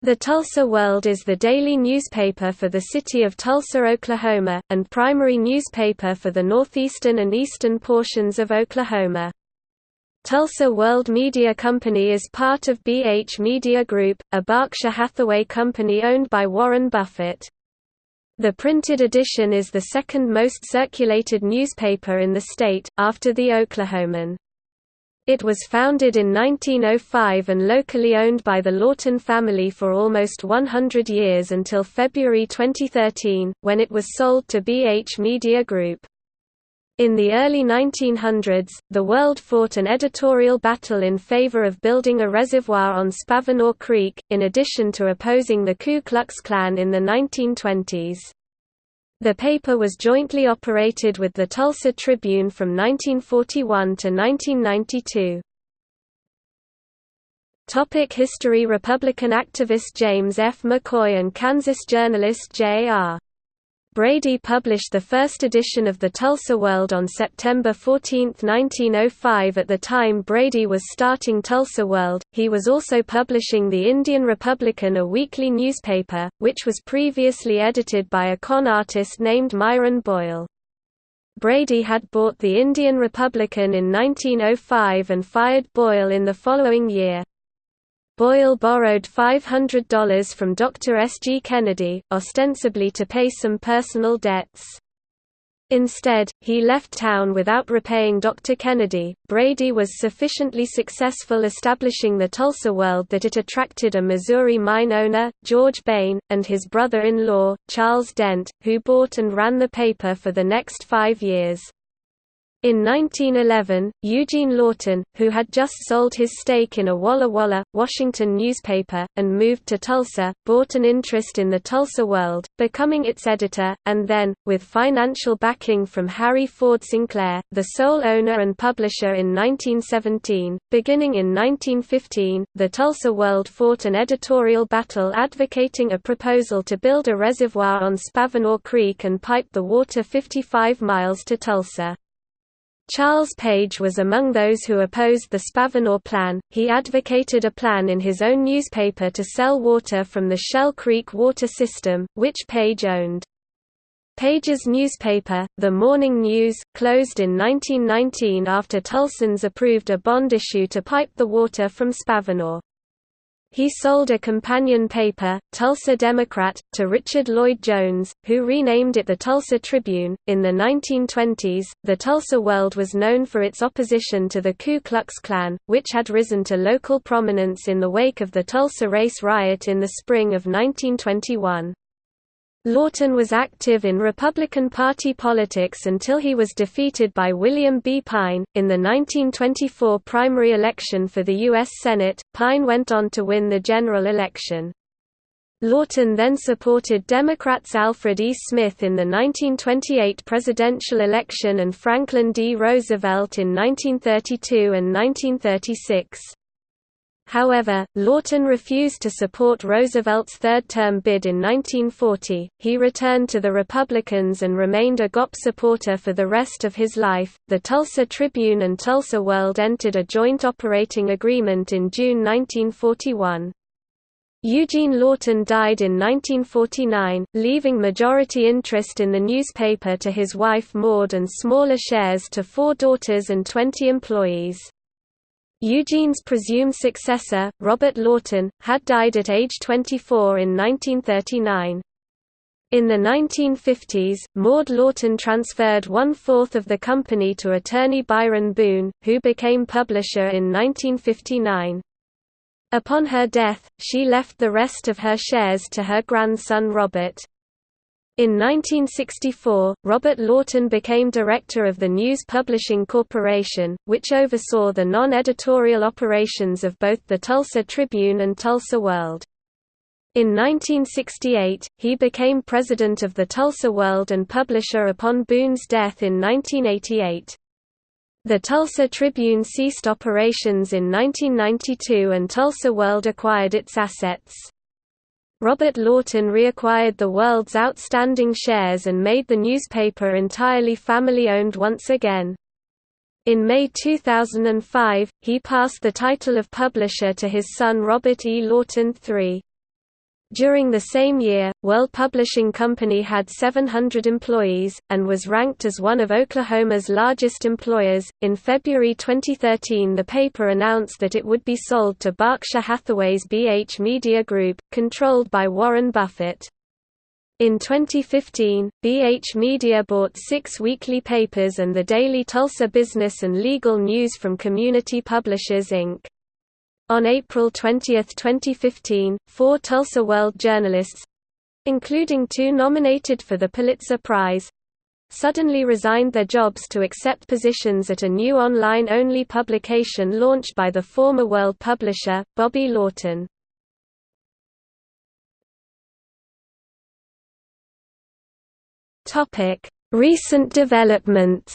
The Tulsa World is the daily newspaper for the city of Tulsa, Oklahoma, and primary newspaper for the northeastern and eastern portions of Oklahoma. Tulsa World Media Company is part of BH Media Group, a Berkshire Hathaway company owned by Warren Buffett. The printed edition is the second most circulated newspaper in the state, after the Oklahoman. It was founded in 1905 and locally owned by the Lorton family for almost 100 years until February 2013, when it was sold to BH Media Group. In the early 1900s, the world fought an editorial battle in favor of building a reservoir on Spavinaw Creek, in addition to opposing the Ku Klux Klan in the 1920s. The paper was jointly operated with the Tulsa Tribune from 1941 to 1992. Topic History Republican activist James F. McCoy and Kansas journalist J.R. Brady published the first edition of the Tulsa World on September 14, 1905 At the time Brady was starting Tulsa World, he was also publishing the Indian Republican a weekly newspaper, which was previously edited by a con artist named Myron Boyle. Brady had bought the Indian Republican in 1905 and fired Boyle in the following year. Boyle borrowed $500 from Dr. S. G. Kennedy, ostensibly to pay some personal debts. Instead, he left town without repaying Dr. Kennedy. Brady was sufficiently successful establishing the Tulsa World that it attracted a Missouri mine owner, George Bain, and his brother in law, Charles Dent, who bought and ran the paper for the next five years. In 1911, Eugene Lorton, who had just sold his stake in a Walla Walla, Washington newspaper, and moved to Tulsa, bought an interest in the Tulsa World, becoming its editor, and then, with financial backing from Harry Ford Sinclair, the sole owner and publisher in 1917. Beginning in 1915, the Tulsa World fought an editorial battle advocating a proposal to build a reservoir on Spavinaw Creek and pipe the water 55 miles to Tulsa. Charles Page was among those who opposed the Spavinaw Plan. He advocated a plan in his own newspaper to sell water from the Shell Creek water system, which Page owned. Page's newspaper, The Morning News, closed in 1919 after Tulsans approved a bond issue to pipe the water from Spavinaw. He sold a companion paper, Tulsa Democrat, to Richard Lloyd Jones, who renamed it the Tulsa Tribune. In the 1920s, the Tulsa World was known for its opposition to the Ku Klux Klan, which had risen to local prominence in the wake of the Tulsa race riot in the spring of 1921. Lorton was active in Republican Party politics until he was defeated by William B. Pine. In the 1924 primary election for the U.S. Senate, Pine went on to win the general election. Lorton then supported Democrats Alfred E. Smith in the 1928 presidential election and Franklin D. Roosevelt in 1932 and 1936. However, Lorton refused to support Roosevelt's third-term bid in 1940. He returned to the Republicans and remained a GOP supporter for the rest of his life. The Tulsa Tribune and Tulsa World entered a joint operating agreement in June 1941. Eugene Lorton died in 1949, leaving majority interest in the newspaper to his wife Maud and smaller shares to four daughters and 20 employees. Eugene's presumed successor, Robert Lorton, had died at age 24 in 1939. In the 1950s, Maud Lorton transferred one-fourth of the company to attorney Byron Boone, who became publisher in 1959. Upon her death, she left the rest of her shares to her grandson Robert. In 1964, Robert Lorton became director of the News Publishing Corporation, which oversaw the non-editorial operations of both the Tulsa Tribune and Tulsa World. In 1968, he became president of the Tulsa World and publisher upon Boone's death in 1988. The Tulsa Tribune ceased operations in 1992 and Tulsa World acquired its assets. Robert Lorton reacquired the world's outstanding shares and made the newspaper entirely family-owned once again. In May 2005, he passed the title of publisher to his son Robert E. Lorton III. During the same year, World Publishing Company had 700 employees, and was ranked as one of Oklahoma's largest employers. In February 2013, the paper announced that it would be sold to Berkshire Hathaway's BH Media Group, controlled by Warren Buffett. In 2015, BH Media bought six weekly papers and the daily Tulsa Business and Legal News from Community Publishers Inc. On April 20, 2015, four Tulsa World journalists—including two nominated for the Pulitzer Prize, suddenly resigned their jobs to accept positions at a new online-only publication launched by the former World publisher, Bobby Lorton. Recent developments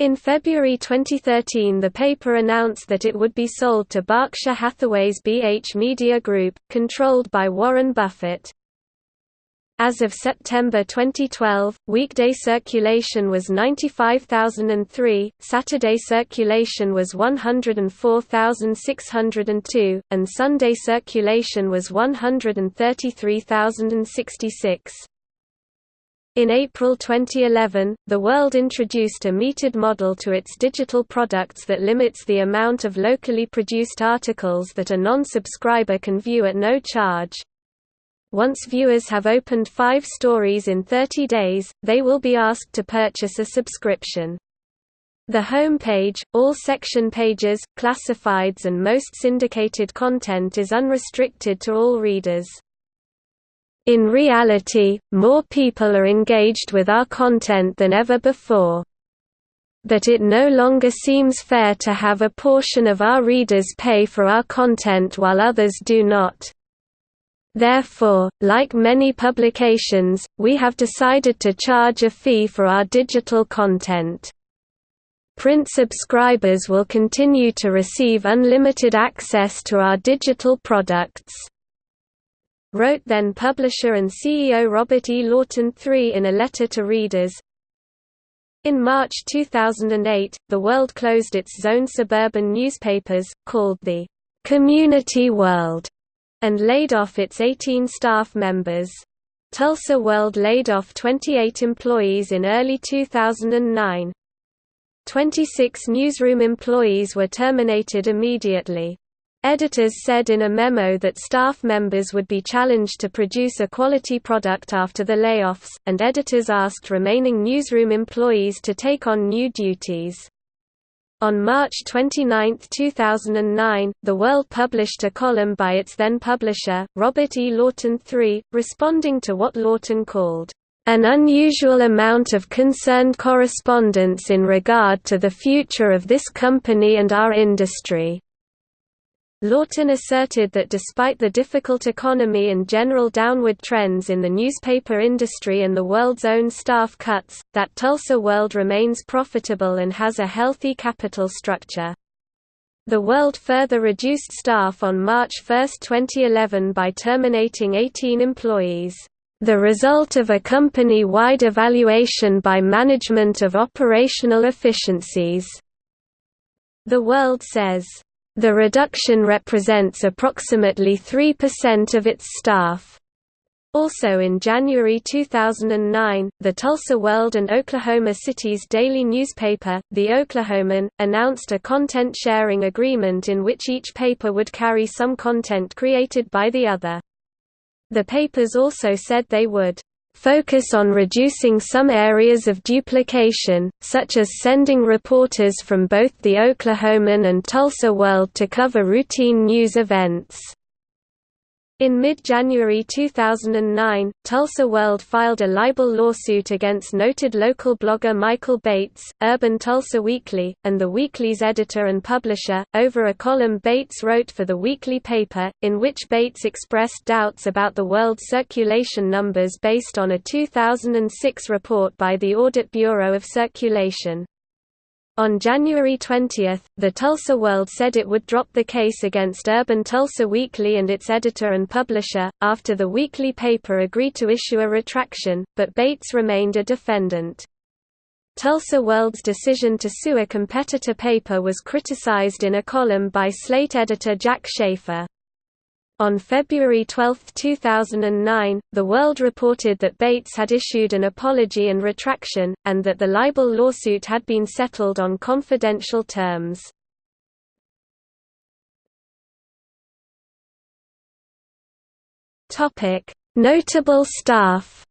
In February 2013 the paper announced that it would be sold to Berkshire Hathaway's BH Media Group, controlled by Warren Buffett. As of September 2012, weekday circulation was 95,003, Saturday circulation was 104,602, and Sunday circulation was 133,066. In April 2011, the World introduced a metered model to its digital products that limits the amount of locally produced articles that a non-subscriber can view at no charge. Once viewers have opened five stories in 30 days, they will be asked to purchase a subscription. The home page, all section pages, classifieds and most syndicated content is unrestricted to all readers. In reality, more people are engaged with our content than ever before. But it no longer seems fair to have a portion of our readers pay for our content while others do not. Therefore, like many publications, we have decided to charge a fee for our digital content. Print subscribers will continue to receive unlimited access to our digital products wrote then publisher and CEO Robert E. Lorton III in a letter to readers. In March 2008, the World closed its zone suburban newspapers, called the Community World, and laid off its 18 staff members. Tulsa World laid off 28 employees in early 2009. 26 newsroom employees were terminated immediately. Editors said in a memo that staff members would be challenged to produce a quality product after the layoffs, and editors asked remaining newsroom employees to take on new duties. On March 29, 2009, The World published a column by its then publisher, Robert E. Lorton III, responding to what Lorton called, "...an unusual amount of concerned correspondence in regard to the future of this company and our industry." Lorton asserted that despite the difficult economy and general downward trends in the newspaper industry and the world's own staff cuts, that Tulsa World remains profitable and has a healthy capital structure. The World further reduced staff on March 1, 2011 by terminating 18 employees, the result of a company-wide evaluation by management of operational efficiencies. The World says the reduction represents approximately 3% of its staff. Also in January 2009, the Tulsa World and Oklahoma City's daily newspaper, The Oklahoman, announced a content-sharing agreement in which each paper would carry some content created by the other. The papers also said they would focus on reducing some areas of duplication, such as sending reporters from both the Oklahoman and Tulsa World to cover routine news events. In mid-January 2009, Tulsa World filed a libel lawsuit against noted local blogger Michael Bates, Urban Tulsa Weekly, and the weekly's editor and publisher, over a column Bates wrote for the weekly paper, in which Bates expressed doubts about the World's circulation numbers based on a 2006 report by the Audit Bureau of Circulation. On January 20, the Tulsa World said it would drop the case against Urban Tulsa Weekly and its editor and publisher, after the weekly paper agreed to issue a retraction, but Bates remained a defendant. Tulsa World's decision to sue a competitor paper was criticized in a column by Slate editor Jack Shafer. On February 12, 2009, The World reported that Bates had issued an apology and retraction, and that the libel lawsuit had been settled on confidential terms. Notable staff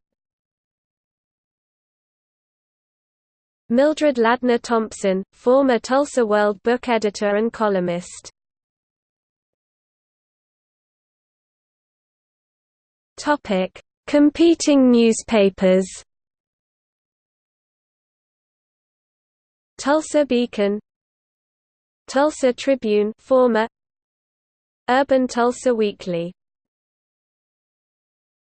Mildred Ladner Thompson, former Tulsa World book editor and columnist Topic: Competing newspapers. Tulsa Beacon, Tulsa Tribune, former Urban Tulsa Weekly